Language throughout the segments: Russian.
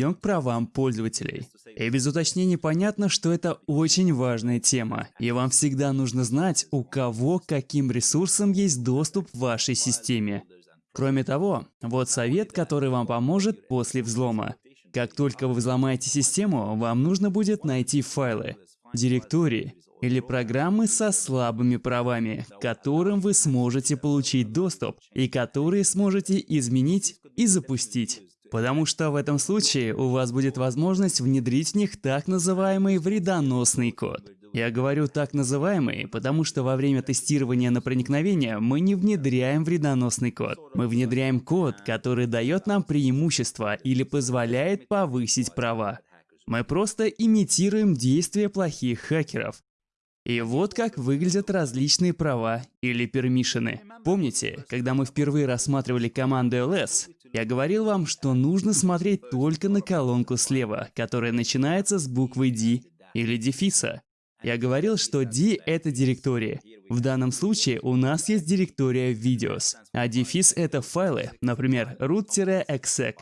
перейдем к правам пользователей. И без уточнений понятно, что это очень важная тема, и вам всегда нужно знать, у кого каким ресурсам есть доступ в вашей системе. Кроме того, вот совет, который вам поможет после взлома. Как только вы взломаете систему, вам нужно будет найти файлы, директории или программы со слабыми правами, к которым вы сможете получить доступ и которые сможете изменить и запустить. Потому что в этом случае у вас будет возможность внедрить в них так называемый вредоносный код. Я говорю так называемый, потому что во время тестирования на проникновение мы не внедряем вредоносный код. Мы внедряем код, который дает нам преимущество или позволяет повысить права. Мы просто имитируем действия плохих хакеров. И вот как выглядят различные права или пермишины. Помните, когда мы впервые рассматривали команду ls, я говорил вам, что нужно смотреть только на колонку слева, которая начинается с буквы D или дефиса. Я говорил, что D — это директория. В данном случае у нас есть директория Videos, а дефис — это файлы, например, root-exec.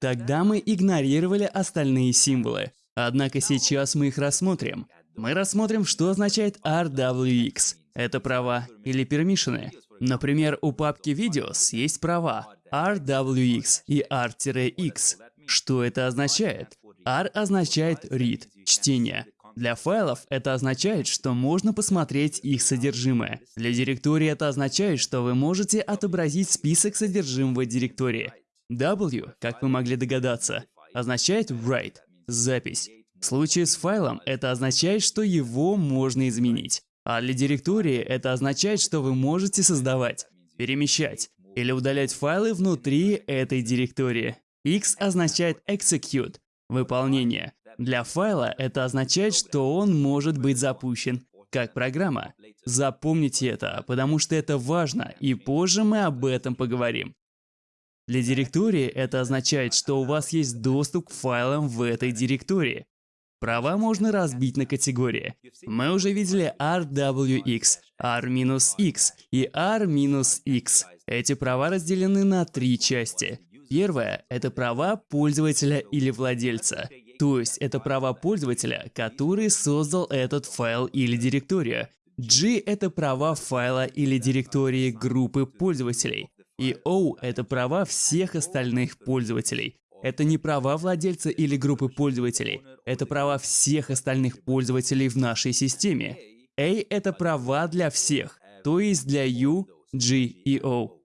Тогда мы игнорировали остальные символы. Однако сейчас мы их рассмотрим. Мы рассмотрим, что означает RWX. Это права или пермишины. Например, у папки Videos есть права RWX и R-X. Что это означает? R означает read – чтение. Для файлов это означает, что можно посмотреть их содержимое. Для директории это означает, что вы можете отобразить список содержимого директории. W, как вы могли догадаться, означает write – запись. В случае с файлом это означает, что его можно изменить. А для директории это означает, что вы можете создавать, перемещать или удалять файлы внутри этой директории. X означает execute – выполнение. Для файла это означает, что он может быть запущен как программа. Запомните это, потому что это важно, и позже мы об этом поговорим. Для директории это означает, что у вас есть доступ к файлам в этой директории. Права можно разбить на категории. Мы уже видели RWX, R-X и R-X. Эти права разделены на три части. Первое – это права пользователя или владельца. То есть это права пользователя, который создал этот файл или директорию. G – это права файла или директории группы пользователей. И O – это права всех остальных пользователей. Это не права владельца или группы пользователей, это права всех остальных пользователей в нашей системе. A — это права для всех, то есть для U, G и O.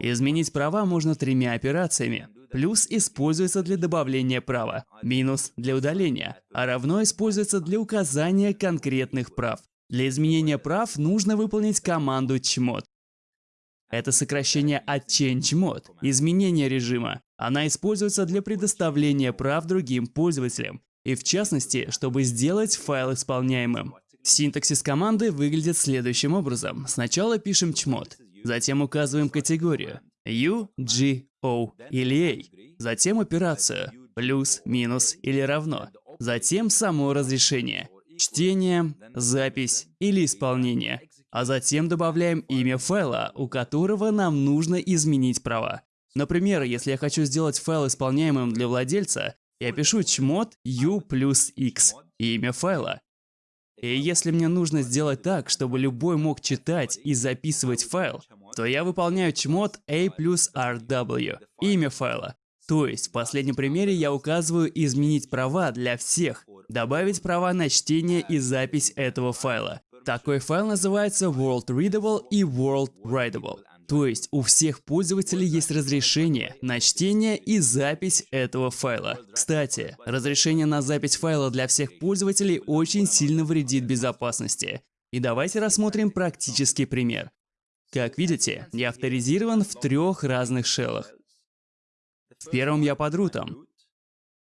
Изменить права можно тремя операциями. Плюс используется для добавления права, минус для удаления, а равно используется для указания конкретных прав. Для изменения прав нужно выполнить команду chmod. Это сокращение от change mode, изменение режима. Она используется для предоставления прав другим пользователям, и в частности, чтобы сделать файл исполняемым. Синтаксис команды выглядит следующим образом. Сначала пишем chmod, затем указываем категорию U, G, O или A, затем операцию плюс, минус или равно, затем само разрешение, чтение, запись или исполнение, а затем добавляем имя файла, у которого нам нужно изменить права. Например, если я хочу сделать файл исполняемым для владельца, я пишу chmod u плюс x, имя файла. И если мне нужно сделать так, чтобы любой мог читать и записывать файл, то я выполняю chmod a плюс rw, имя файла. То есть в последнем примере я указываю изменить права для всех, добавить права на чтение и запись этого файла. Такой файл называется World Readable и World Writable. То есть у всех пользователей есть разрешение на чтение и запись этого файла. Кстати, разрешение на запись файла для всех пользователей очень сильно вредит безопасности. И давайте рассмотрим практический пример. Как видите, я авторизирован в трех разных шеллах. В первом я под рутом.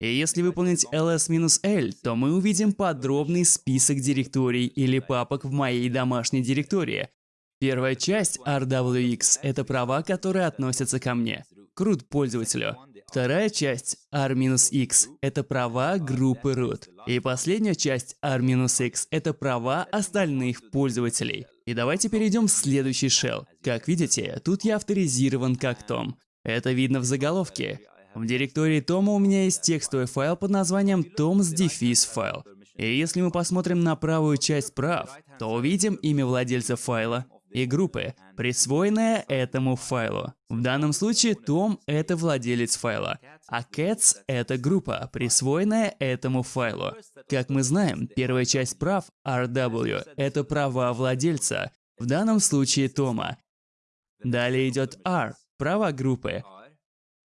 И если выполнить ls-l, то мы увидим подробный список директорий или папок в моей домашней директории, Первая часть RWX – это права, которые относятся ко мне, к пользователю. Вторая часть R-X – это права группы root. И последняя часть R-X – это права остальных пользователей. И давайте перейдем в следующий shell. Как видите, тут я авторизирован как Том. Это видно в заголовке. В директории Тома у меня есть текстовый файл под названием toms файл. И если мы посмотрим на правую часть прав, то увидим имя владельца файла и группы, присвоенное этому файлу. В данном случае Том — это владелец файла, а Cats — это группа, присвоенная этому файлу. Как мы знаем, первая часть прав RW — это права владельца, в данном случае Тома. Далее идет R — права группы.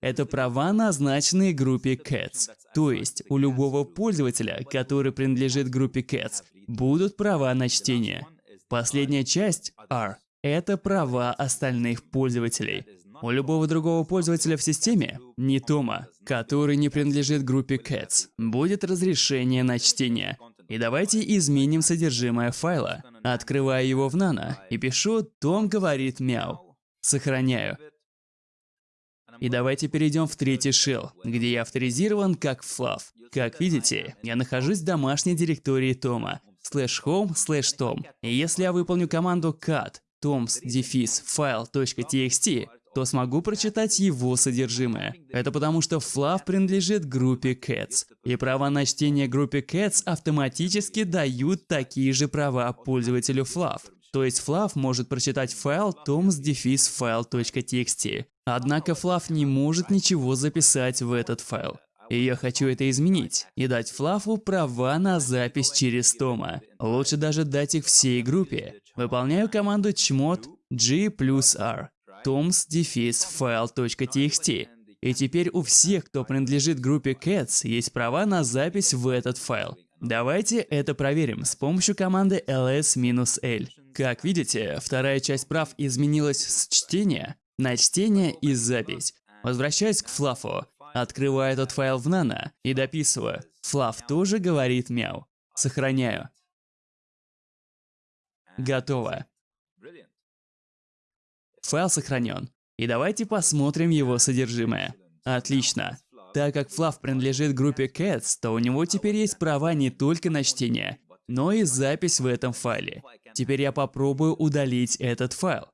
Это права, назначенные группе Cats. То есть у любого пользователя, который принадлежит группе Cats, будут права на чтение. Последняя часть, R, это права остальных пользователей. У любого другого пользователя в системе, не Тома, который не принадлежит группе Cats, будет разрешение на чтение. И давайте изменим содержимое файла. Открываю его в Nano и пишу «Том говорит мяу». Сохраняю. И давайте перейдем в третий shell, где я авторизирован как Fluff. Как видите, я нахожусь в домашней директории Тома, slash home slash tom. И если я выполню команду cat toms дефис file.txt, то смогу прочитать его содержимое. Это потому, что Fluff принадлежит группе Cats, и права на чтение группе Cats автоматически дают такие же права пользователю Fluff. То есть Fluff может прочитать файл toms-file.txt. Однако Fluff не может ничего записать в этот файл. И я хочу это изменить и дать Флафу права на запись через Тома. Лучше даже дать их всей группе. Выполняю команду chmod g плюс r toms-file.txt. И теперь у всех, кто принадлежит группе cats, есть права на запись в этот файл. Давайте это проверим с помощью команды ls-l. Как видите, вторая часть прав изменилась с чтения на чтение и запись. Возвращаясь к флафу, Открываю этот файл в Nano и дописываю. Флав тоже говорит мяу. Сохраняю. Готово. Файл сохранен. И давайте посмотрим его содержимое. Отлично. Так как Флав принадлежит группе Cats, то у него теперь есть права не только на чтение, но и запись в этом файле. Теперь я попробую удалить этот файл.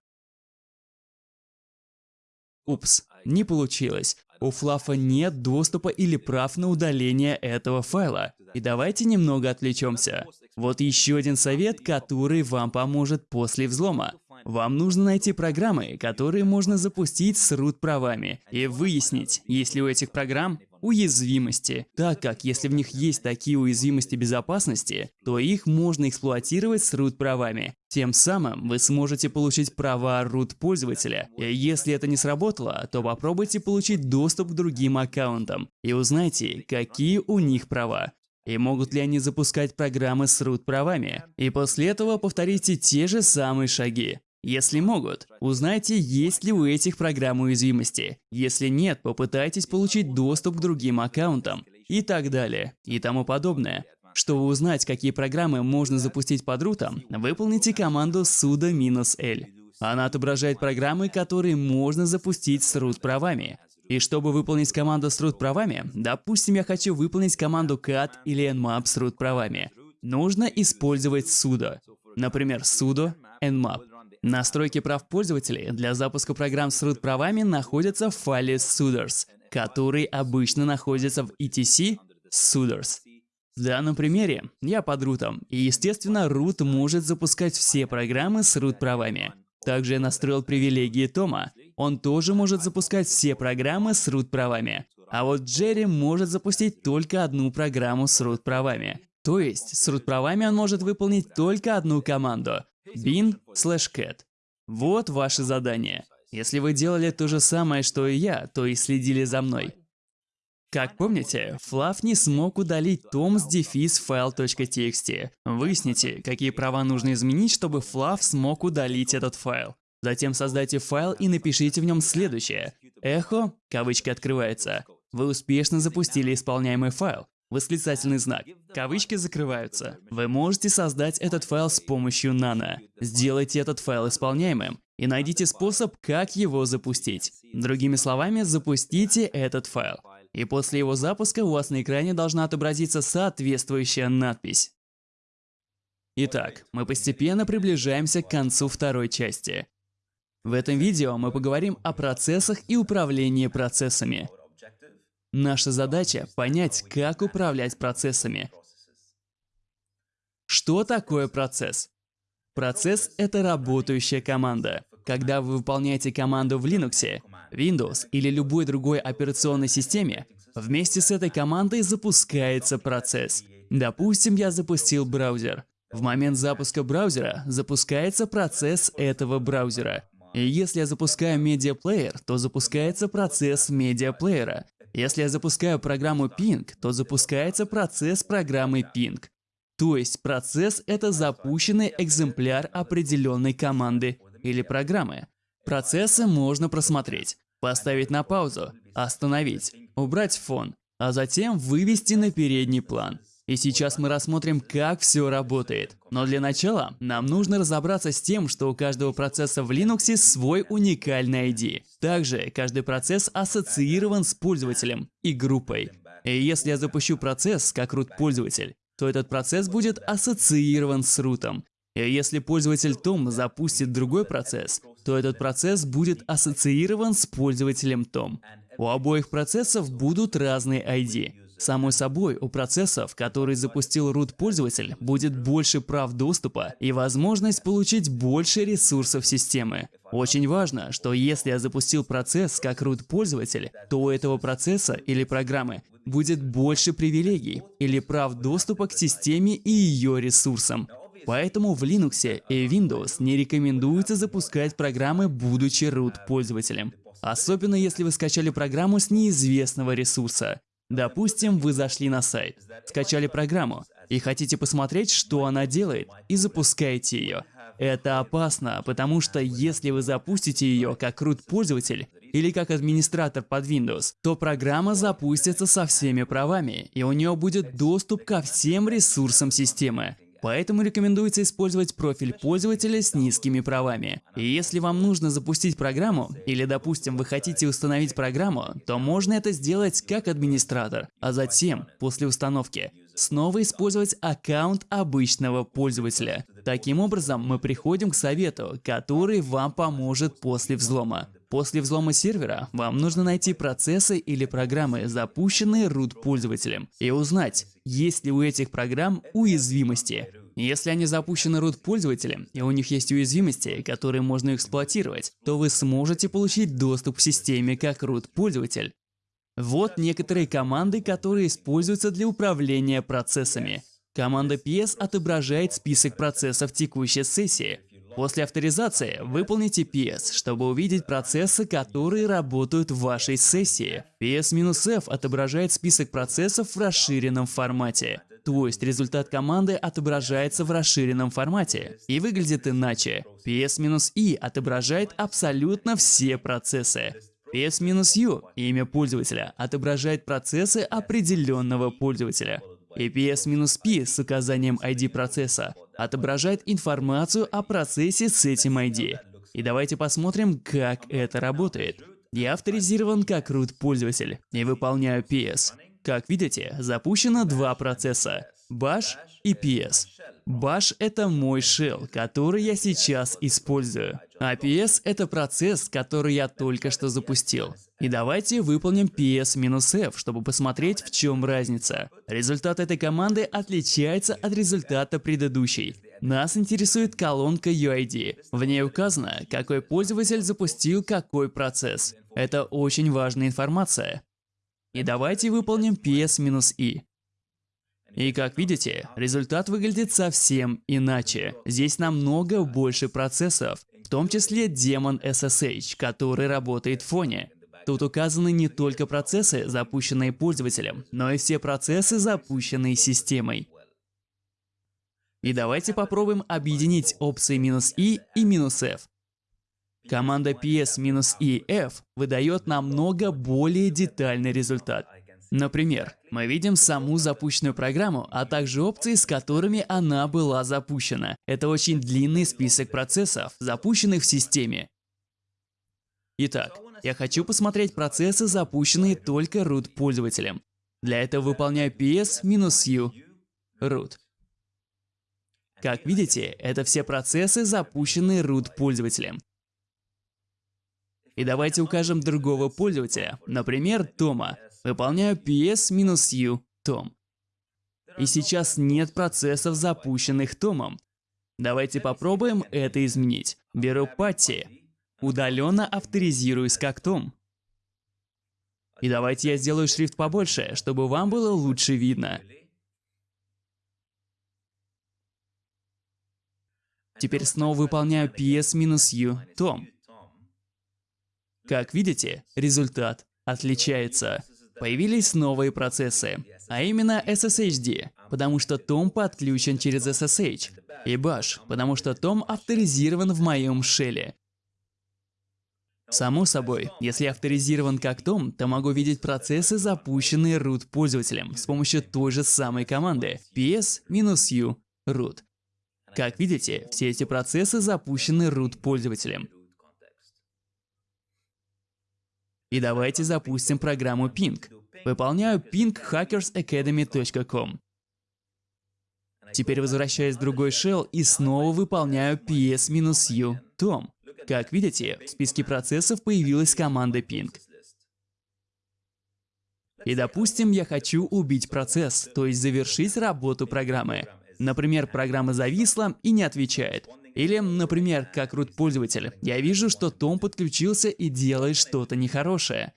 Упс, не получилось. У Флафа нет доступа или прав на удаление этого файла. И давайте немного отвлечемся. Вот еще один совет, который вам поможет после взлома. Вам нужно найти программы, которые можно запустить с root правами и выяснить, есть ли у этих программ уязвимости, так как если в них есть такие уязвимости безопасности, то их можно эксплуатировать с root правами. Тем самым вы сможете получить права root пользователя. И если это не сработало, то попробуйте получить доступ к другим аккаунтам и узнайте, какие у них права. И могут ли они запускать программы с root правами. И после этого повторите те же самые шаги. Если могут, узнайте, есть ли у этих программ уязвимости. Если нет, попытайтесь получить доступ к другим аккаунтам и так далее, и тому подобное. Чтобы узнать, какие программы можно запустить под рутом, выполните команду sudo-l. Она отображает программы, которые можно запустить с root правами. И чтобы выполнить команду с root правами, допустим, я хочу выполнить команду cat или nmap с root правами, нужно использовать sudo. Например, sudo nmap. Настройки прав пользователей для запуска программ с root правами находятся в файле suders, который обычно находится в etc suders. В данном примере я под рутом, и естественно root может запускать все программы с root правами. Также я настроил привилегии Тома. Он тоже может запускать все программы с root правами. А вот Джерри может запустить только одну программу с root правами. То есть с root правами он может выполнить только одну команду bin slash cat. Вот ваше задание. Если вы делали то же самое, что и я, то и следили за мной. Как помните, Флав не смог удалить tom с дефис file.txt. Выясните, какие права нужно изменить, чтобы Флав смог удалить этот файл. Затем создайте файл и напишите в нем следующее. Эхо, кавычки открывается. Вы успешно запустили исполняемый файл. Восклицательный знак. Кавычки закрываются. Вы можете создать этот файл с помощью Nano. Сделайте этот файл исполняемым и найдите способ, как его запустить. Другими словами, запустите этот файл. И после его запуска у вас на экране должна отобразиться соответствующая надпись. Итак, мы постепенно приближаемся к концу второй части. В этом видео мы поговорим о процессах и управлении процессами. Наша задача – понять, как управлять процессами. Что такое процесс? Процесс — это работающая команда. Когда вы выполняете команду в Linux, Windows или любой другой операционной системе, вместе с этой командой запускается процесс. Допустим, я запустил браузер. В момент запуска браузера запускается процесс этого браузера. И если я запускаю медиаплеер, то запускается процесс медиаплеера. Если я запускаю программу Ping, то запускается процесс программы Ping. То есть процесс — это запущенный экземпляр определенной команды или программы. Процессы можно просмотреть, поставить на паузу, остановить, убрать фон, а затем вывести на передний план. И сейчас мы рассмотрим, как все работает. Но для начала нам нужно разобраться с тем, что у каждого процесса в Linux свой уникальный ID. Также каждый процесс ассоциирован с пользователем и группой. И если я запущу процесс как root-пользователь, то этот процесс будет ассоциирован с рутом. И если пользователь Tom запустит другой процесс, то этот процесс будет ассоциирован с пользователем Tom. У обоих процессов будут разные ID. Само собой, у процессов, который запустил root пользователь, будет больше прав доступа и возможность получить больше ресурсов системы. Очень важно, что если я запустил процесс как root пользователь, то у этого процесса или программы будет больше привилегий или прав доступа к системе и ее ресурсам. Поэтому в Linux и Windows не рекомендуется запускать программы, будучи root пользователем. Особенно если вы скачали программу с неизвестного ресурса. Допустим, вы зашли на сайт, скачали программу и хотите посмотреть, что она делает, и запускаете ее. Это опасно, потому что если вы запустите ее как root пользователь или как администратор под Windows, то программа запустится со всеми правами, и у нее будет доступ ко всем ресурсам системы. Поэтому рекомендуется использовать профиль пользователя с низкими правами. И если вам нужно запустить программу, или, допустим, вы хотите установить программу, то можно это сделать как администратор, а затем, после установки, снова использовать аккаунт обычного пользователя. Таким образом, мы приходим к совету, который вам поможет после взлома. После взлома сервера вам нужно найти процессы или программы, запущенные root пользователем, и узнать, есть ли у этих программ уязвимости. Если они запущены root пользователем, и у них есть уязвимости, которые можно эксплуатировать, то вы сможете получить доступ к системе как root пользователь. Вот некоторые команды, которые используются для управления процессами. Команда PS отображает список процессов текущей сессии, После авторизации выполните PS, чтобы увидеть процессы, которые работают в вашей сессии. PS-F отображает список процессов в расширенном формате. То есть результат команды отображается в расширенном формате и выглядит иначе. PS-I отображает абсолютно все процессы. PS-U, имя пользователя, отображает процессы определенного пользователя. И PS-P с указанием ID процесса отображает информацию о процессе с этим ID. И давайте посмотрим, как это работает. Я авторизирован как root пользователь и выполняю PS. Как видите, запущено два процесса – Bash и PS. Bash — это мой shell, который я сейчас использую. А PS — это процесс, который я только что запустил. И давайте выполним PS-F, чтобы посмотреть, в чем разница. Результат этой команды отличается от результата предыдущей. Нас интересует колонка UID. В ней указано, какой пользователь запустил какой процесс. Это очень важная информация. И давайте выполним PS-I. И как видите, результат выглядит совсем иначе. Здесь намного больше процессов, в том числе демон SSH, который работает в фоне. Тут указаны не только процессы, запущенные пользователем, но и все процессы, запущенные системой. И давайте попробуем объединить опции "-i" и "-f". Команда ps-ef выдает намного более детальный результат. Например, мы видим саму запущенную программу, а также опции, с которыми она была запущена. Это очень длинный список процессов, запущенных в системе. Итак, я хочу посмотреть процессы, запущенные только root пользователем. Для этого выполняю ps-u root. Как видите, это все процессы, запущенные root пользователем. И давайте укажем другого пользователя, например, Тома. Выполняю PS-U том. И сейчас нет процессов, запущенных томом. Давайте попробуем это изменить. Беру патти, удаленно авторизируюсь как том. И давайте я сделаю шрифт побольше, чтобы вам было лучше видно. Теперь снова выполняю PS-U том. Как видите, результат отличается. Появились новые процессы, а именно SSHD, потому что том подключен через SSH, и Bash, потому что том авторизирован в моем шеле. Само собой, если авторизирован как том, то могу видеть процессы, запущенные root пользователем с помощью той же самой команды ps-u root. Как видите, все эти процессы запущены root пользователем. И давайте запустим программу Ping. Выполняю pinghackersacademy.com. Теперь возвращаюсь в другой shell и снова выполняю ps-u tom. Как видите, в списке процессов появилась команда ping. И допустим, я хочу убить процесс, то есть завершить работу программы. Например, программа зависла и не отвечает. Или, например, как root пользователь, я вижу, что Том подключился и делает что-то нехорошее.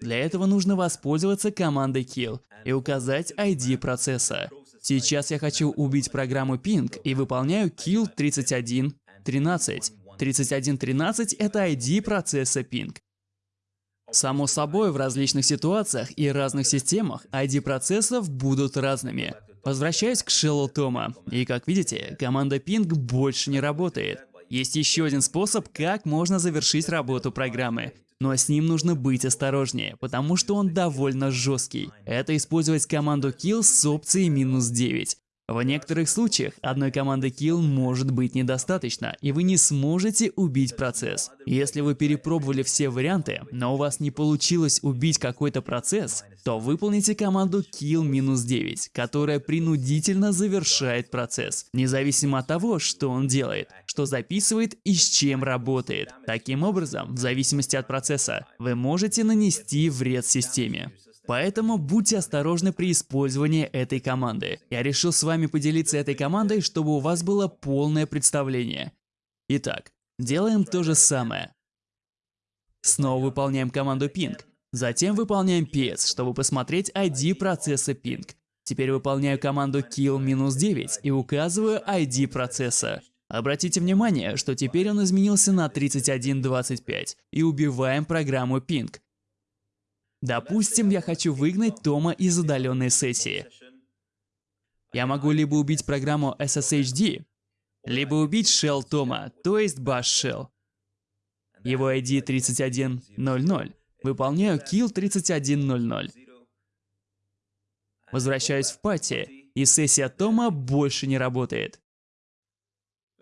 Для этого нужно воспользоваться командой kill и указать ID процесса. Сейчас я хочу убить программу ping и выполняю kill 3113. 3113 – это ID процесса ping. Само собой, в различных ситуациях и разных системах ID процессов будут разными. Возвращаюсь к Shell Тома, и как видите, команда ping больше не работает. Есть еще один способ, как можно завершить работу программы. Но с ним нужно быть осторожнее, потому что он довольно жесткий. Это использовать команду kill с опцией минус 9. В некоторых случаях одной команды kill может быть недостаточно, и вы не сможете убить процесс. Если вы перепробовали все варианты, но у вас не получилось убить какой-то процесс, то выполните команду kill-9, которая принудительно завершает процесс, независимо от того, что он делает, что записывает и с чем работает. Таким образом, в зависимости от процесса, вы можете нанести вред системе. Поэтому будьте осторожны при использовании этой команды. Я решил с вами поделиться этой командой, чтобы у вас было полное представление. Итак, делаем то же самое. Снова выполняем команду ping. Затем выполняем ps, чтобы посмотреть ID процесса ping. Теперь выполняю команду kill-9 и указываю ID процесса. Обратите внимание, что теперь он изменился на 3125 и убиваем программу ping. Допустим, я хочу выгнать Тома из удаленной сессии. Я могу либо убить программу SSHD, либо убить shell Тома, то есть bash shell. Его ID 3100. Выполняю kill 3100. Возвращаюсь в пати, и сессия Тома больше не работает.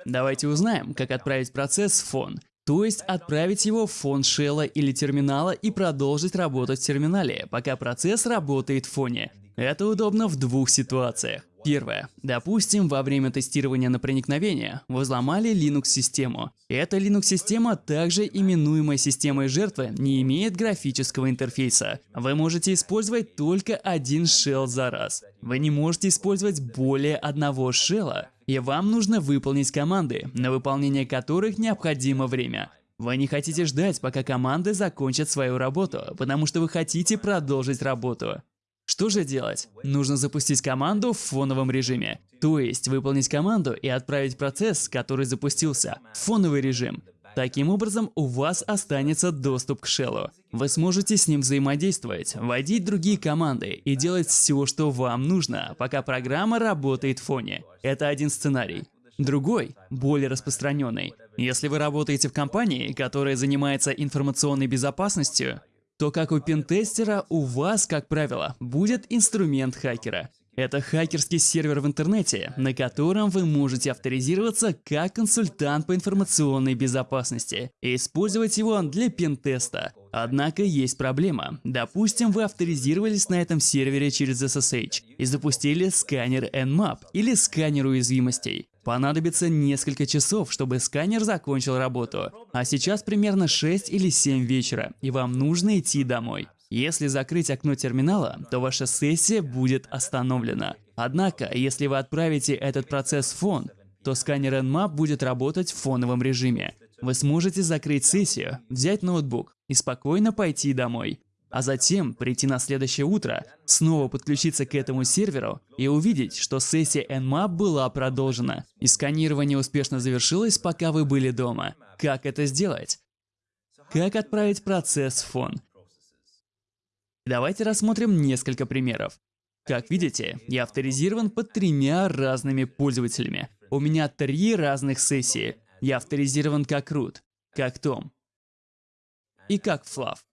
Давайте узнаем, как отправить процесс в фон. То есть отправить его в фон шелла или терминала и продолжить работать в терминале, пока процесс работает в фоне. Это удобно в двух ситуациях. Первое. Допустим, во время тестирования на проникновение вы взломали Linux-систему. Эта Linux-система, также именуемая системой жертвы, не имеет графического интерфейса. Вы можете использовать только один shell за раз. Вы не можете использовать более одного шелла. И вам нужно выполнить команды, на выполнение которых необходимо время. Вы не хотите ждать, пока команды закончат свою работу, потому что вы хотите продолжить работу. Что же делать? Нужно запустить команду в фоновом режиме. То есть выполнить команду и отправить процесс, который запустился, в фоновый режим. Таким образом, у вас останется доступ к шеллу. Вы сможете с ним взаимодействовать, вводить другие команды и делать все, что вам нужно, пока программа работает в фоне. Это один сценарий. Другой, более распространенный. Если вы работаете в компании, которая занимается информационной безопасностью, то как у пентестера у вас, как правило, будет инструмент хакера. Это хакерский сервер в интернете, на котором вы можете авторизироваться как консультант по информационной безопасности и использовать его для пентеста. Однако есть проблема. Допустим, вы авторизировались на этом сервере через SSH и запустили сканер Nmap или сканер уязвимостей. Понадобится несколько часов, чтобы сканер закончил работу. А сейчас примерно 6 или 7 вечера, и вам нужно идти домой. Если закрыть окно терминала, то ваша сессия будет остановлена. Однако, если вы отправите этот процесс в фон, то сканер Nmap будет работать в фоновом режиме. Вы сможете закрыть сессию, взять ноутбук и спокойно пойти домой. А затем прийти на следующее утро, снова подключиться к этому серверу и увидеть, что сессия Nmap была продолжена. И сканирование успешно завершилось, пока вы были дома. Как это сделать? Как отправить процесс в фон? Давайте рассмотрим несколько примеров. Как видите, я авторизирован под тремя разными пользователями. У меня три разных сессии. Я авторизирован как root, как Том и как Флав.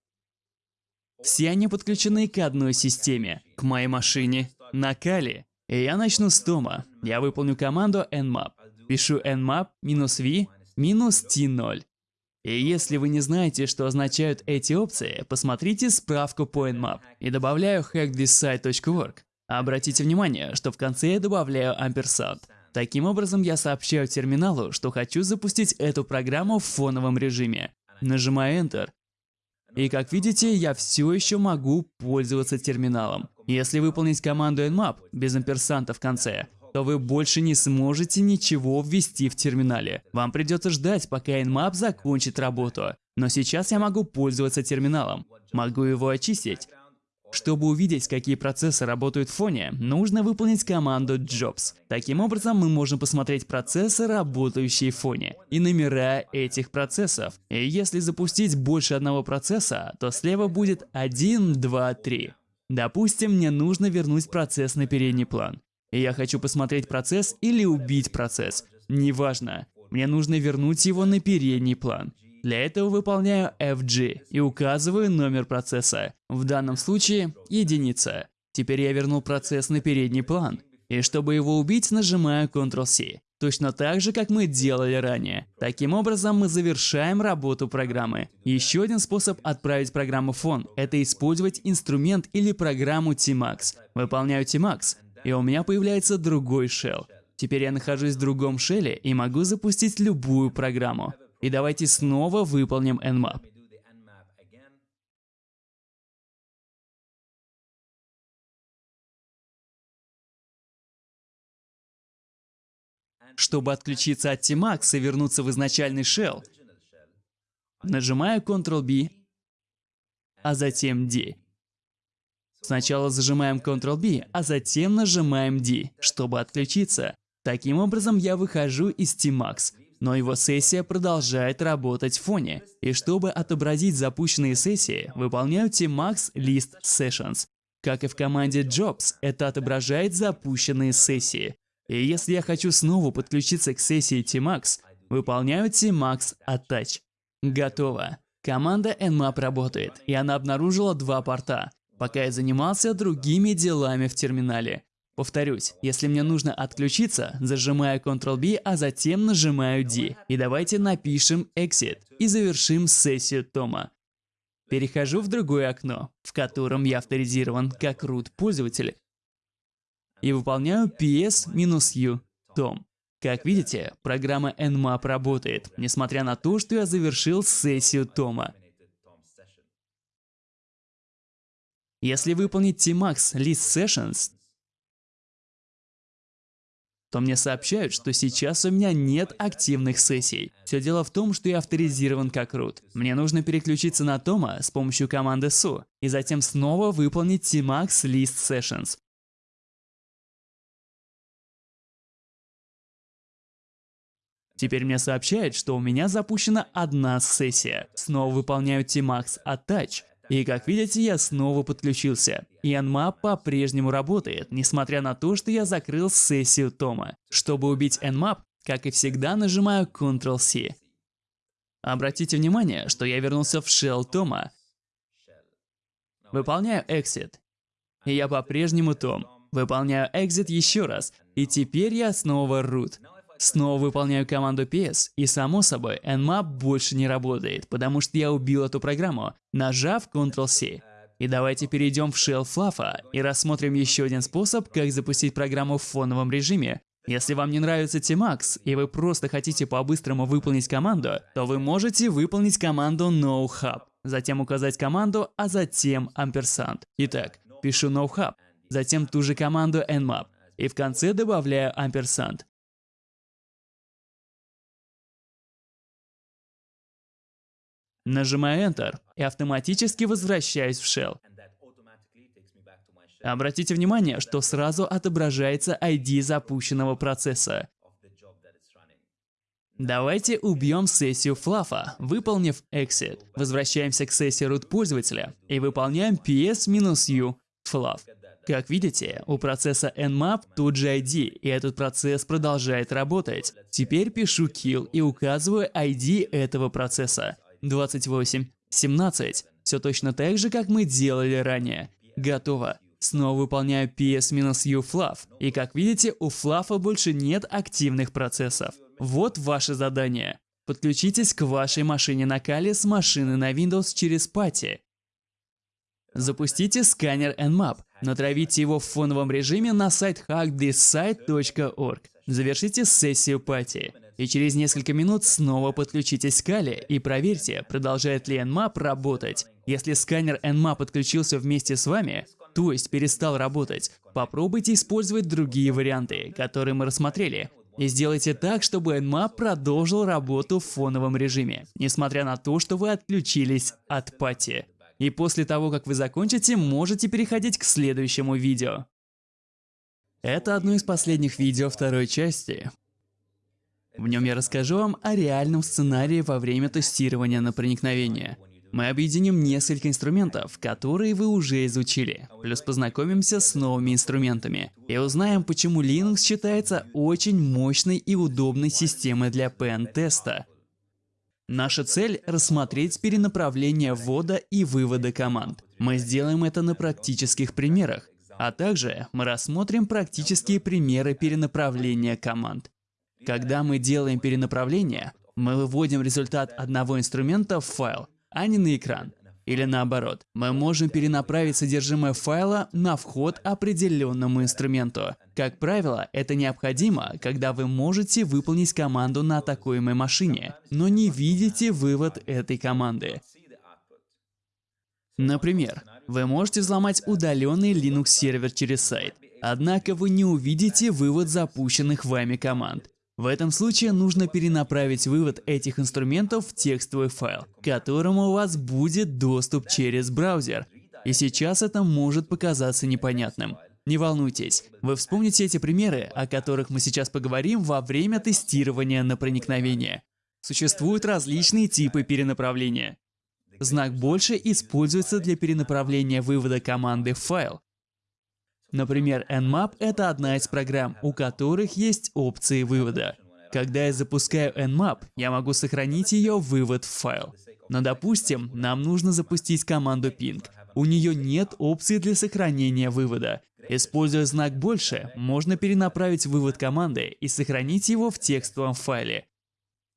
Все они подключены к одной системе, к моей машине, на Кали. И я начну с Тома. Я выполню команду nmap. Пишу nmap-v минус t0. И если вы не знаете, что означают эти опции, посмотрите справку по Nmap и добавляю hackthisSite.org. Обратите внимание, что в конце я добавляю ampersand. Таким образом, я сообщаю терминалу, что хочу запустить эту программу в фоновом режиме. Нажимаю Enter. И как видите, я все еще могу пользоваться терминалом. Если выполнить команду nmap без амперсанта в конце, то вы больше не сможете ничего ввести в терминале. Вам придется ждать, пока Nmap закончит работу. Но сейчас я могу пользоваться терминалом. Могу его очистить. Чтобы увидеть, какие процессы работают в фоне, нужно выполнить команду jobs. Таким образом, мы можем посмотреть процессы, работающие в фоне, и номера этих процессов. И если запустить больше одного процесса, то слева будет 1, 2, 3. Допустим, мне нужно вернуть процесс на передний план. Я хочу посмотреть процесс или убить процесс. Неважно. Мне нужно вернуть его на передний план. Для этого выполняю FG и указываю номер процесса. В данном случае единица. Теперь я вернул процесс на передний план. И чтобы его убить, нажимаю Ctrl-C. Точно так же, как мы делали ранее. Таким образом, мы завершаем работу программы. Еще один способ отправить программу в фон – это использовать инструмент или программу Tmax. Выполняю Tmax, и у меня появляется другой shell. Теперь я нахожусь в другом шеле и могу запустить любую программу. И давайте снова выполним nmap. Чтобы отключиться от Tmax и вернуться в изначальный shell, нажимаю Ctrl-B, а затем D. Сначала зажимаем Ctrl-B, а затем нажимаем D, чтобы отключиться. Таким образом, я выхожу из Tmax, но его сессия продолжает работать в фоне. И чтобы отобразить запущенные сессии, выполняю Tmax List Sessions. Как и в команде Jobs, это отображает запущенные сессии. И если я хочу снова подключиться к сессии Tmax, выполняю Tmax Attach. Готово. Команда Nmap работает, и она обнаружила два порта пока я занимался другими делами в терминале. Повторюсь, если мне нужно отключиться, зажимаю Ctrl-B, а затем нажимаю D. И давайте напишем Exit и завершим сессию Тома. Перехожу в другое окно, в котором я авторизирован как root пользователь. И выполняю ps-u Tom. Как видите, программа Nmap работает, несмотря на то, что я завершил сессию Тома. Если выполнить Tmax List Sessions, то мне сообщают, что сейчас у меня нет активных сессий. Все дело в том, что я авторизирован как root. Мне нужно переключиться на Тома с помощью команды su, и затем снова выполнить Tmax List Sessions. Теперь мне сообщают, что у меня запущена одна сессия. Снова выполняю Tmax Attach. И как видите, я снова подключился. Nmap по-прежнему работает, несмотря на то, что я закрыл сессию Тома. Чтобы убить Nmap, как и всегда, нажимаю Ctrl-C. Обратите внимание, что я вернулся в shell Тома. Выполняю Exit. И я по-прежнему Том. Выполняю Exit еще раз. И теперь я снова root. Снова выполняю команду PS, и само собой, Nmap больше не работает, потому что я убил эту программу, нажав Ctrl-C. И давайте перейдем в Shell Fluff и рассмотрим еще один способ, как запустить программу в фоновом режиме. Если вам не нравится Tmax, и вы просто хотите по-быстрому выполнить команду, то вы можете выполнить команду NoHub. затем указать команду, а затем амперсанд. Итак, пишу nohub, затем ту же команду nmap, и в конце добавляю амперсанд. Нажимаю Enter и автоматически возвращаюсь в Shell. Обратите внимание, что сразу отображается ID запущенного процесса. Давайте убьем сессию флафа, выполнив exit. Возвращаемся к сессии root пользователя и выполняем ps-u fluff. Как видите, у процесса nmap тут же ID, и этот процесс продолжает работать. Теперь пишу kill и указываю ID этого процесса. 28, 17. Все точно так же, как мы делали ранее. Готово. Снова выполняю ps-u fluff. И как видите, у флафа больше нет активных процессов. Вот ваше задание. Подключитесь к вашей машине на Kali с машины на Windows через пати. Запустите сканер Nmap, натравите его в фоновом режиме на сайт hackthisite.org. Завершите сессию пати. И через несколько минут снова подключитесь к Kali и проверьте, продолжает ли Nmap работать. Если сканер Nmap подключился вместе с вами, то есть перестал работать, попробуйте использовать другие варианты, которые мы рассмотрели. И сделайте так, чтобы Nmap продолжил работу в фоновом режиме, несмотря на то, что вы отключились от пати. И после того, как вы закончите, можете переходить к следующему видео. Это одно из последних видео второй части. В нем я расскажу вам о реальном сценарии во время тестирования на проникновение – мы объединим несколько инструментов, которые вы уже изучили, плюс познакомимся с новыми инструментами и узнаем, почему Linux считается очень мощной и удобной системой для PN-теста. Наша цель – рассмотреть перенаправление ввода и вывода команд. Мы сделаем это на практических примерах, а также мы рассмотрим практические примеры перенаправления команд. Когда мы делаем перенаправление, мы выводим результат одного инструмента в файл, а не на экран. Или наоборот, мы можем перенаправить содержимое файла на вход определенному инструменту. Как правило, это необходимо, когда вы можете выполнить команду на атакуемой машине, но не видите вывод этой команды. Например, вы можете взломать удаленный Linux сервер через сайт, однако вы не увидите вывод запущенных вами команд. В этом случае нужно перенаправить вывод этих инструментов в текстовый файл, к которому у вас будет доступ через браузер. И сейчас это может показаться непонятным. Не волнуйтесь, вы вспомните эти примеры, о которых мы сейчас поговорим во время тестирования на проникновение. Существуют различные типы перенаправления. Знак «больше» используется для перенаправления вывода команды в файл. Например, Nmap — это одна из программ, у которых есть опции вывода. Когда я запускаю Nmap, я могу сохранить ее вывод в файл. Но допустим, нам нужно запустить команду ping. У нее нет опции для сохранения вывода. Используя знак «больше», можно перенаправить вывод команды и сохранить его в текстовом файле.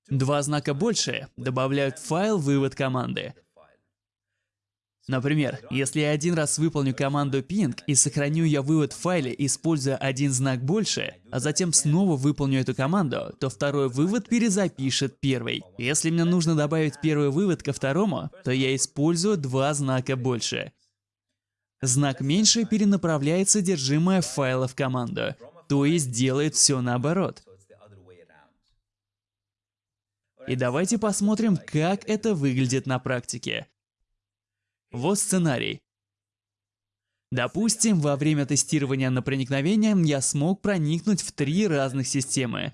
Два знака «больше» добавляют в файл вывод команды. Например, если я один раз выполню команду ping и сохраню я вывод в файле, используя один знак больше, а затем снова выполню эту команду, то второй вывод перезапишет первый. Если мне нужно добавить первый вывод ко второму, то я использую два знака больше. Знак меньше перенаправляет содержимое файла в команду, то есть делает все наоборот. И давайте посмотрим, как это выглядит на практике. Вот сценарий. Допустим, во время тестирования на проникновение я смог проникнуть в три разных системы.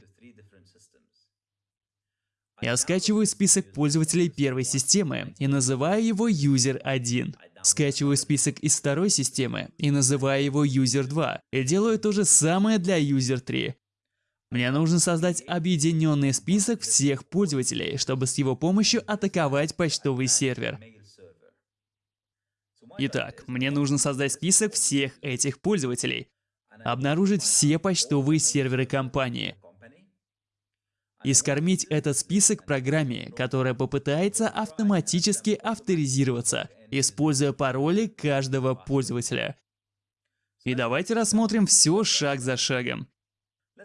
Я скачиваю список пользователей первой системы и называю его user1. Скачиваю список из второй системы и называю его user2. И делаю то же самое для user3. Мне нужно создать объединенный список всех пользователей, чтобы с его помощью атаковать почтовый сервер. Итак, мне нужно создать список всех этих пользователей, обнаружить все почтовые серверы компании и скормить этот список программе, которая попытается автоматически авторизироваться, используя пароли каждого пользователя. И давайте рассмотрим все шаг за шагом.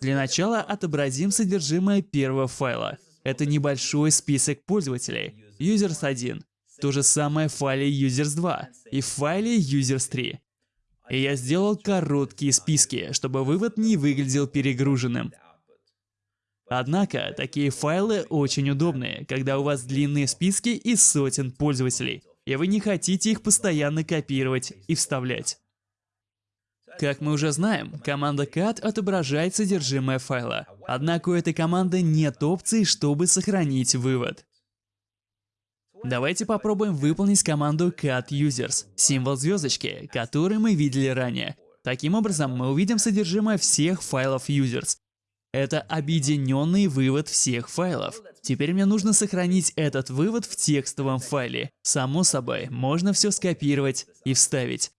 Для начала отобразим содержимое первого файла. Это небольшой список пользователей, users1. То же самое в файле users2 и в файле users3. И я сделал короткие списки, чтобы вывод не выглядел перегруженным. Однако, такие файлы очень удобные, когда у вас длинные списки из сотен пользователей, и вы не хотите их постоянно копировать и вставлять. Как мы уже знаем, команда cat отображает содержимое файла, однако у этой команды нет опции, чтобы сохранить вывод. Давайте попробуем выполнить команду cat users, символ звездочки, который мы видели ранее. Таким образом, мы увидим содержимое всех файлов users, это объединенный вывод всех файлов. Теперь мне нужно сохранить этот вывод в текстовом файле. Само собой, можно все скопировать и вставить.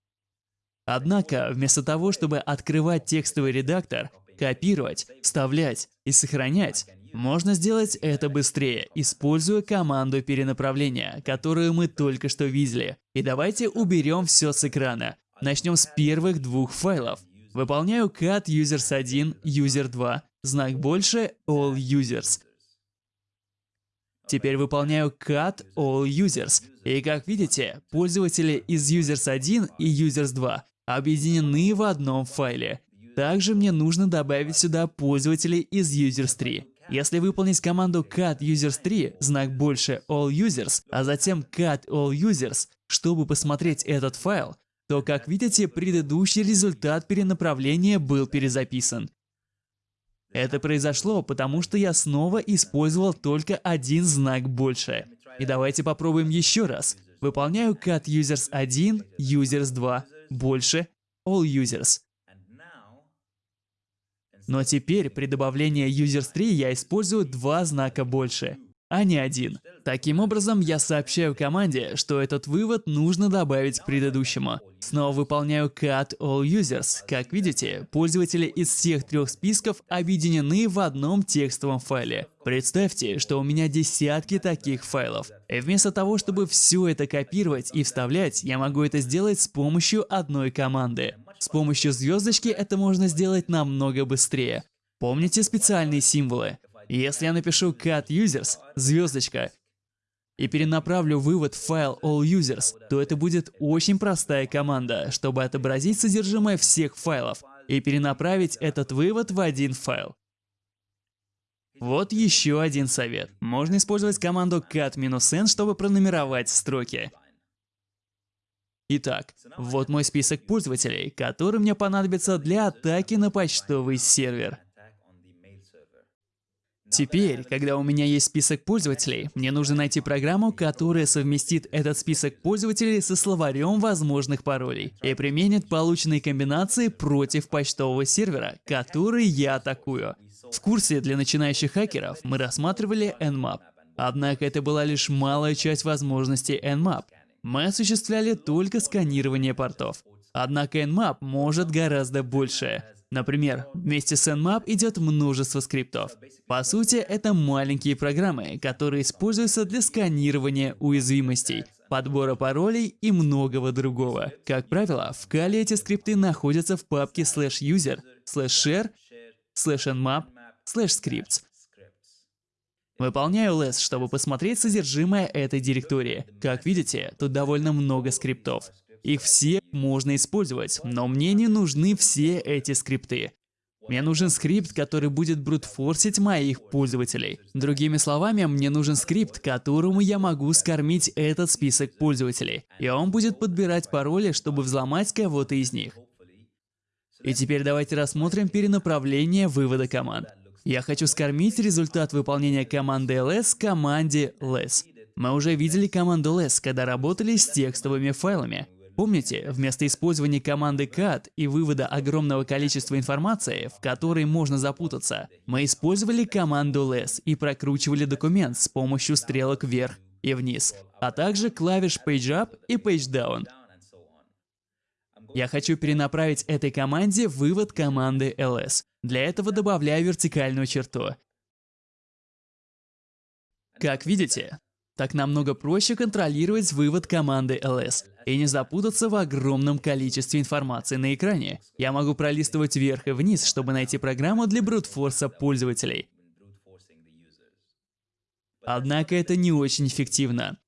Однако, вместо того, чтобы открывать текстовый редактор, копировать, вставлять и сохранять, можно сделать это быстрее, используя команду перенаправления, которую мы только что видели. И давайте уберем все с экрана. Начнем с первых двух файлов. Выполняю cat users1, user2, знак больше all users. Теперь выполняю cut all users. И как видите, пользователи из users 1 и users 2 объединены в одном файле. Также мне нужно добавить сюда пользователей из users 3. Если выполнить команду cut users 3, знак больше all users, а затем cut all users, чтобы посмотреть этот файл, то, как видите, предыдущий результат перенаправления был перезаписан. Это произошло, потому что я снова использовал только один знак больше. И давайте попробуем еще раз. Выполняю cut users 1, users 2, больше, all users. Но теперь при добавлении users 3 я использую два знака больше а не один. Таким образом, я сообщаю команде, что этот вывод нужно добавить к предыдущему. Снова выполняю cut all users. Как видите, пользователи из всех трех списков объединены в одном текстовом файле. Представьте, что у меня десятки таких файлов. И вместо того, чтобы все это копировать и вставлять, я могу это сделать с помощью одной команды. С помощью звездочки это можно сделать намного быстрее. Помните специальные символы? Если я напишу cat users, звездочка, и перенаправлю вывод в файл all users, то это будет очень простая команда, чтобы отобразить содержимое всех файлов и перенаправить этот вывод в один файл. Вот еще один совет. Можно использовать команду cat-n, чтобы пронумеровать строки. Итак, вот мой список пользователей, который мне понадобится для атаки на почтовый сервер. Теперь, когда у меня есть список пользователей, мне нужно найти программу, которая совместит этот список пользователей со словарем возможных паролей и применит полученные комбинации против почтового сервера, который я атакую. В курсе для начинающих хакеров мы рассматривали Nmap. Однако это была лишь малая часть возможностей Nmap. Мы осуществляли только сканирование портов. Однако Nmap может гораздо больше. Например, вместе с Nmap идет множество скриптов. По сути, это маленькие программы, которые используются для сканирования уязвимостей, подбора паролей и многого другого. Как правило, в Kali эти скрипты находятся в папке slash user, slash share, slash nmap, slash scripts. Выполняю ls, чтобы посмотреть содержимое этой директории. Как видите, тут довольно много скриптов. Их все можно использовать, но мне не нужны все эти скрипты. Мне нужен скрипт, который будет брутфорсить моих пользователей. Другими словами, мне нужен скрипт, которому я могу скормить этот список пользователей. И он будет подбирать пароли, чтобы взломать кого-то из них. И теперь давайте рассмотрим перенаправление вывода команд. Я хочу скормить результат выполнения команды ls команде less. Мы уже видели команду less, когда работали с текстовыми файлами. Помните, вместо использования команды cat и вывода огромного количества информации, в которой можно запутаться, мы использовали команду less и прокручивали документ с помощью стрелок вверх и вниз, а также клавиш PageUp и PageDown. Я хочу перенаправить этой команде вывод команды ls. Для этого добавляю вертикальную черту. Как видите, так намного проще контролировать вывод команды ls и не запутаться в огромном количестве информации на экране. Я могу пролистывать вверх и вниз, чтобы найти программу для брутфорса пользователей. Однако это не очень эффективно.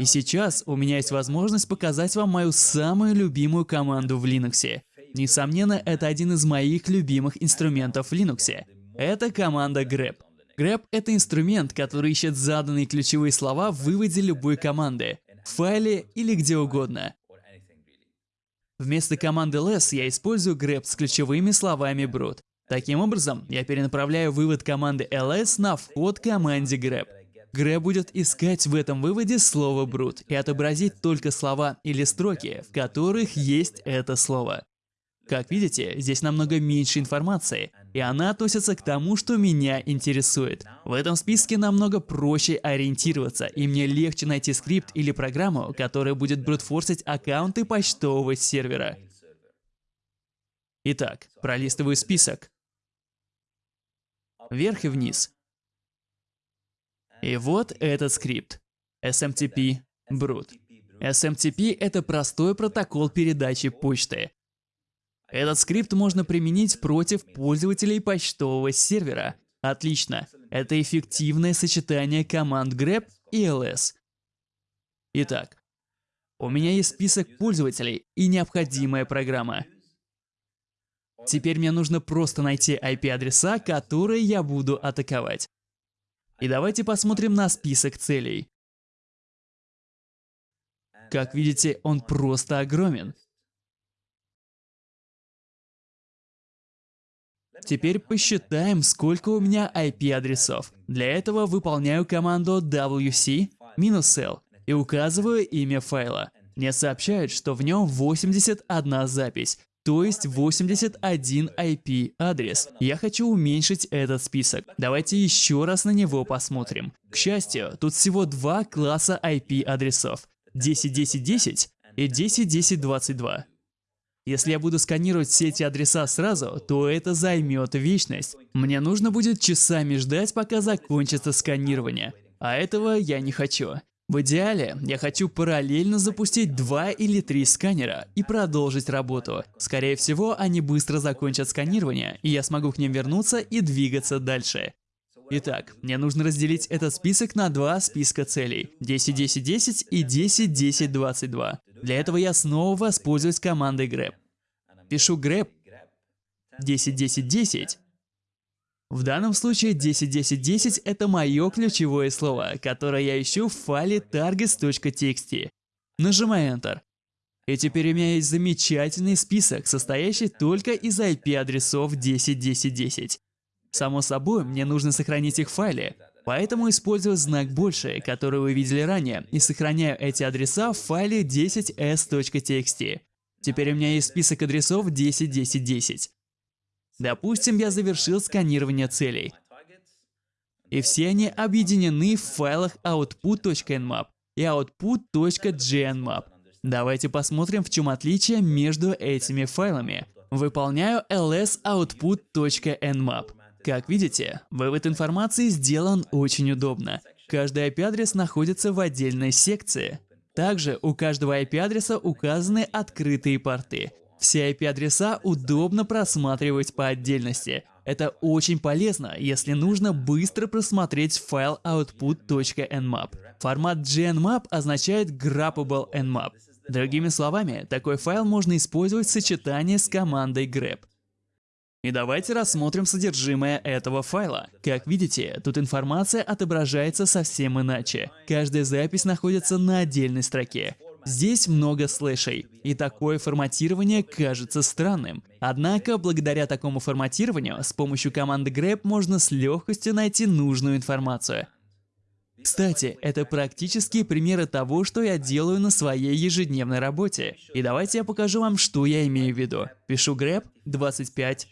И сейчас у меня есть возможность показать вам мою самую любимую команду в Linux. Несомненно, это один из моих любимых инструментов в Linux. Это команда grep. grep — это инструмент, который ищет заданные ключевые слова в выводе любой команды, в файле или где угодно. Вместо команды ls я использую grep с ключевыми словами brute. Таким образом, я перенаправляю вывод команды ls на вход команде grep. Grep будет искать в этом выводе слово brute и отобразить только слова или строки, в которых есть это слово. Как видите, здесь намного меньше информации, и она относится к тому, что меня интересует. В этом списке намного проще ориентироваться, и мне легче найти скрипт или программу, которая будет брутфорсить аккаунты почтового сервера. Итак, пролистываю список. Вверх и вниз. И вот этот скрипт. SMTP Brute. SMTP — это простой протокол передачи почты. Этот скрипт можно применить против пользователей почтового сервера. Отлично. Это эффективное сочетание команд grep и ls. Итак, у меня есть список пользователей и необходимая программа. Теперь мне нужно просто найти IP-адреса, которые я буду атаковать. И давайте посмотрим на список целей. Как видите, он просто огромен. Теперь посчитаем, сколько у меня IP-адресов. Для этого выполняю команду wc-l и указываю имя файла. Мне сообщают, что в нем 81 запись, то есть 81 IP-адрес. Я хочу уменьшить этот список. Давайте еще раз на него посмотрим. К счастью, тут всего два класса IP-адресов. 10.10.10 и 10.10.22. Если я буду сканировать все эти адреса сразу, то это займет вечность. Мне нужно будет часами ждать, пока закончится сканирование. А этого я не хочу. В идеале, я хочу параллельно запустить два или три сканера и продолжить работу. Скорее всего, они быстро закончат сканирование, и я смогу к ним вернуться и двигаться дальше. Итак, мне нужно разделить этот список на два списка целей. 10-10-10 и 10-10-22. Для этого я снова воспользуюсь командой grep. Пишу grep 10-10-10. В данном случае 10-10-10 это мое ключевое слово, которое я ищу в файле targets.txt. Нажимаю Enter. И теперь у меня есть замечательный список, состоящий только из IP-адресов 10-10-10. Само собой, мне нужно сохранить их в файле, поэтому использую знак больше, который вы видели ранее, и сохраняю эти адреса в файле 10s.txt. Теперь у меня есть список адресов 10.10.10. Допустим, я завершил сканирование целей. И все они объединены в файлах output.nmap и output.gnmap. Давайте посмотрим, в чем отличие между этими файлами. Выполняю ls_output.nmap. Как видите, вывод информации сделан очень удобно. Каждый IP-адрес находится в отдельной секции. Также у каждого IP-адреса указаны открытые порты. Все IP-адреса удобно просматривать по отдельности. Это очень полезно, если нужно быстро просмотреть файл output.nmap. Формат gnmap означает Grabbable nmap. Другими словами, такой файл можно использовать в сочетании с командой grep. И давайте рассмотрим содержимое этого файла. Как видите, тут информация отображается совсем иначе. Каждая запись находится на отдельной строке. Здесь много слэшей, и такое форматирование кажется странным. Однако, благодаря такому форматированию, с помощью команды grep можно с легкостью найти нужную информацию. Кстати, это практические примеры того, что я делаю на своей ежедневной работе. И давайте я покажу вам, что я имею в виду. Пишу grep 25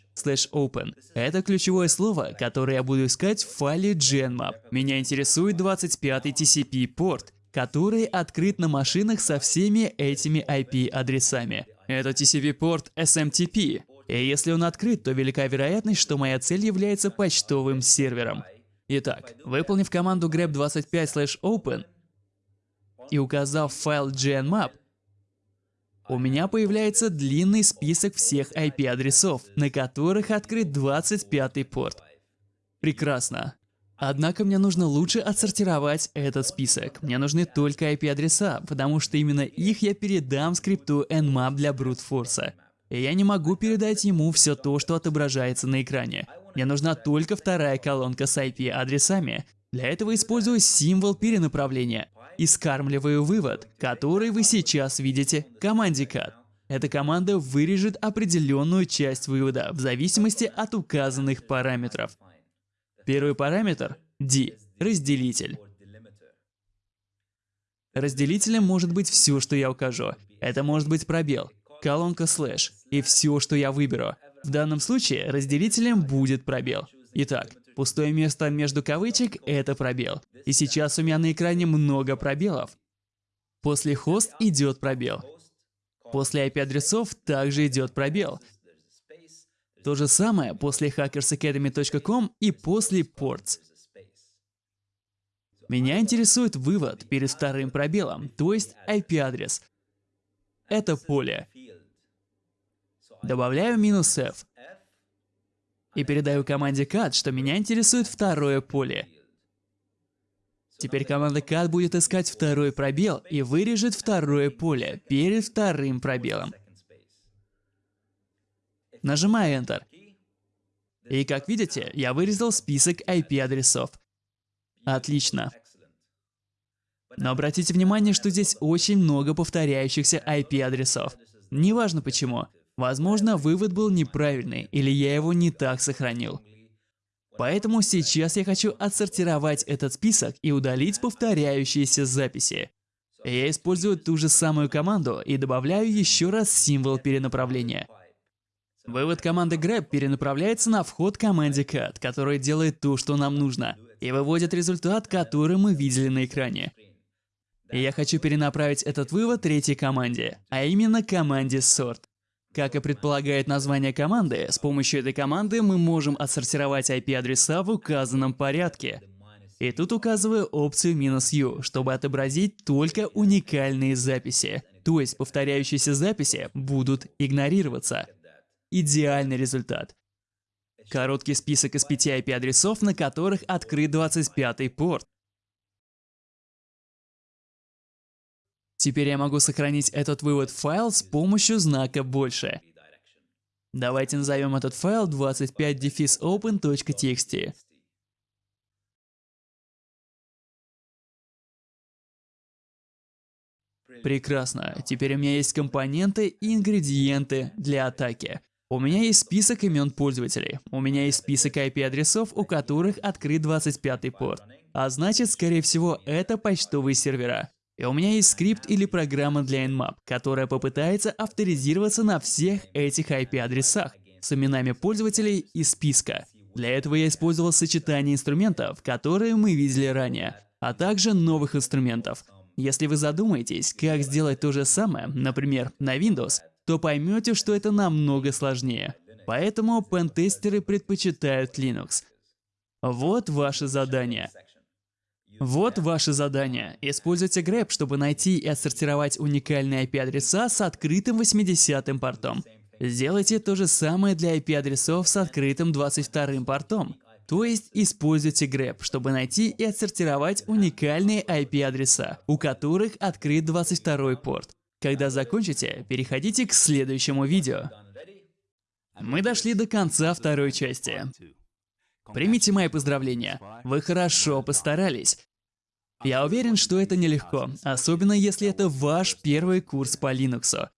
open. Это ключевое слово, которое я буду искать в файле GenMap. Меня интересует 25 TCP порт, который открыт на машинах со всеми этими IP-адресами. Это TCP-порт SMTP. И если он открыт, то велика вероятность, что моя цель является почтовым сервером. Итак, выполнив команду grep25/open и указав файл gnmap, у меня появляется длинный список всех IP-адресов, на которых открыт 25 порт. Прекрасно. Однако мне нужно лучше отсортировать этот список. Мне нужны только IP-адреса, потому что именно их я передам скрипту Nmap для Force. И я не могу передать ему все то, что отображается на экране. Мне нужна только вторая колонка с IP-адресами. Для этого использую символ перенаправления и скармливаю вывод, который вы сейчас видите команде cat. Эта команда вырежет определенную часть вывода в зависимости от указанных параметров. Первый параметр – D – разделитель. Разделителем может быть все, что я укажу. Это может быть пробел, колонка слэш и все, что я выберу. В данном случае разделителем будет пробел. Итак, пустое место между кавычек – это пробел. И сейчас у меня на экране много пробелов. После хост идет пробел. После IP-адресов также идет пробел. То же самое после hackersacademy.com и после ports. Меня интересует вывод перед вторым пробелом, то есть IP-адрес. Это поле. Добавляю минус F. И передаю команде cat, что меня интересует второе поле. Теперь команда cat будет искать второй пробел и вырежет второе поле перед вторым пробелом. Нажимаю Enter. И как видите, я вырезал список IP-адресов. Отлично. Но обратите внимание, что здесь очень много повторяющихся IP-адресов. Неважно почему. Возможно, вывод был неправильный, или я его не так сохранил. Поэтому сейчас я хочу отсортировать этот список и удалить повторяющиеся записи. Я использую ту же самую команду и добавляю еще раз символ перенаправления. Вывод команды grep перенаправляется на вход команде cat, которая делает то, что нам нужно, и выводит результат, который мы видели на экране. И я хочу перенаправить этот вывод третьей команде, а именно команде sort. Как и предполагает название команды, с помощью этой команды мы можем отсортировать IP-адреса в указанном порядке. И тут указываю опцию "-u", чтобы отобразить только уникальные записи. То есть повторяющиеся записи будут игнорироваться. Идеальный результат. Короткий список из пяти IP-адресов, на которых открыт 25-й порт. Теперь я могу сохранить этот вывод в файл с помощью знака «больше». Давайте назовем этот файл 25-open.txt. Прекрасно. Теперь у меня есть компоненты и ингредиенты для атаки. У меня есть список имен пользователей. У меня есть список IP-адресов, у которых открыт 25-й порт. А значит, скорее всего, это почтовые сервера. И у меня есть скрипт или программа для Nmap, которая попытается авторизироваться на всех этих IP-адресах с именами пользователей из списка. Для этого я использовал сочетание инструментов, которые мы видели ранее, а также новых инструментов. Если вы задумаетесь, как сделать то же самое, например, на Windows, то поймете, что это намного сложнее. Поэтому пентестеры предпочитают Linux. Вот ваше задание. Вот ваше задание. Используйте grep, чтобы найти и отсортировать уникальные IP-адреса с открытым 80-м портом. Сделайте то же самое для IP-адресов с открытым 22-м портом. То есть используйте grep, чтобы найти и отсортировать уникальные IP-адреса, у которых открыт 22 порт. Когда закончите, переходите к следующему видео. Мы дошли до конца второй части. Примите мои поздравления. Вы хорошо постарались. Я уверен, что это нелегко, особенно если это ваш первый курс по Linux.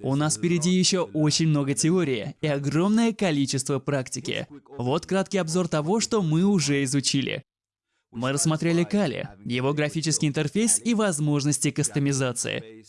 У нас впереди еще очень много теории и огромное количество практики. Вот краткий обзор того, что мы уже изучили. Мы рассмотрели Кали, его графический интерфейс и возможности кастомизации.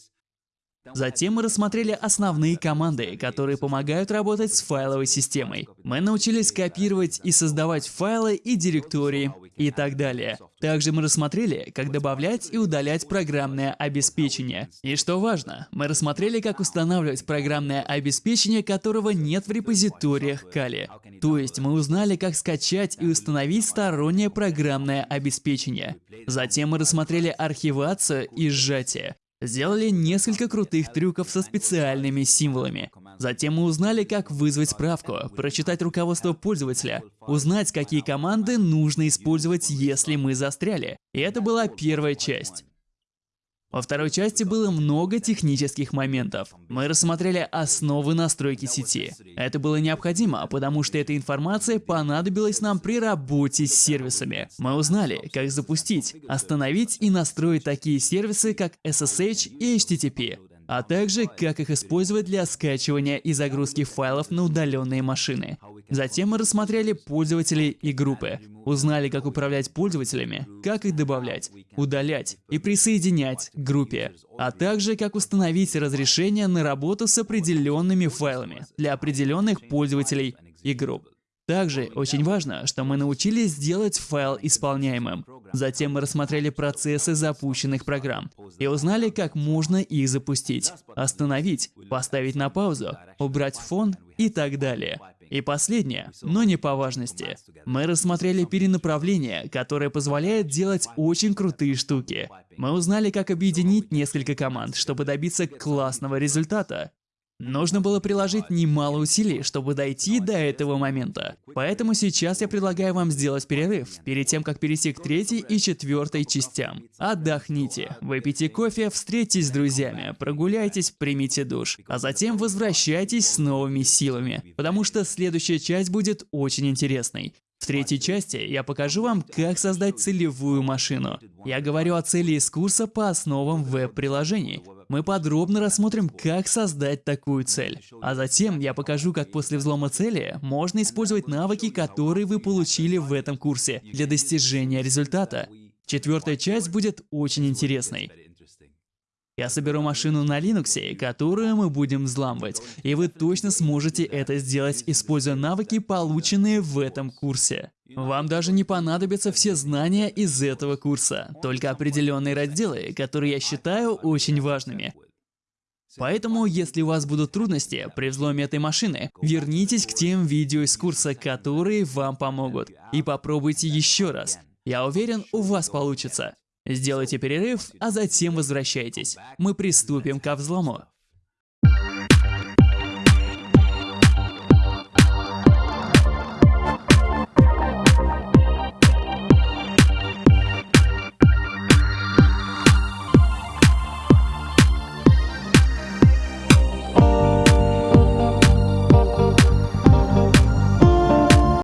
Затем мы рассмотрели основные команды, которые помогают работать с файловой системой. Мы научились копировать и создавать файлы и директории и так далее. Также мы рассмотрели, как добавлять и удалять программное обеспечение. И что важно, мы рассмотрели, как устанавливать программное обеспечение, которого нет в репозиториях Kali. То есть мы узнали, как скачать и установить стороннее программное обеспечение. Затем мы рассмотрели архивацию и сжатие. Сделали несколько крутых трюков со специальными символами. Затем мы узнали, как вызвать справку, прочитать руководство пользователя, узнать, какие команды нужно использовать, если мы застряли. И это была первая часть. Во второй части было много технических моментов. Мы рассмотрели основы настройки сети. Это было необходимо, потому что эта информация понадобилась нам при работе с сервисами. Мы узнали, как запустить, остановить и настроить такие сервисы, как SSH и HTTP а также как их использовать для скачивания и загрузки файлов на удаленные машины. Затем мы рассмотрели пользователей и группы, узнали, как управлять пользователями, как их добавлять, удалять и присоединять к группе, а также как установить разрешение на работу с определенными файлами для определенных пользователей и групп. Также очень важно, что мы научились сделать файл исполняемым. Затем мы рассмотрели процессы запущенных программ и узнали, как можно их запустить, остановить, поставить на паузу, убрать фон и так далее. И последнее, но не по важности. Мы рассмотрели перенаправление, которое позволяет делать очень крутые штуки. Мы узнали, как объединить несколько команд, чтобы добиться классного результата. Нужно было приложить немало усилий, чтобы дойти до этого момента. Поэтому сейчас я предлагаю вам сделать перерыв, перед тем, как перейти к третьей и четвертой частям. Отдохните, выпейте кофе, встретитесь с друзьями, прогуляйтесь, примите душ, а затем возвращайтесь с новыми силами, потому что следующая часть будет очень интересной. В третьей части я покажу вам, как создать целевую машину. Я говорю о цели из курса по основам веб-приложений. Мы подробно рассмотрим, как создать такую цель. А затем я покажу, как после взлома цели можно использовать навыки, которые вы получили в этом курсе для достижения результата. Четвертая часть будет очень интересной. Я соберу машину на Linux, которую мы будем взламывать, и вы точно сможете это сделать, используя навыки, полученные в этом курсе. Вам даже не понадобятся все знания из этого курса, только определенные разделы, которые я считаю очень важными. Поэтому, если у вас будут трудности при взломе этой машины, вернитесь к тем видео из курса, которые вам помогут, и попробуйте еще раз. Я уверен, у вас получится. Сделайте перерыв, а затем возвращайтесь. Мы приступим ко взлому.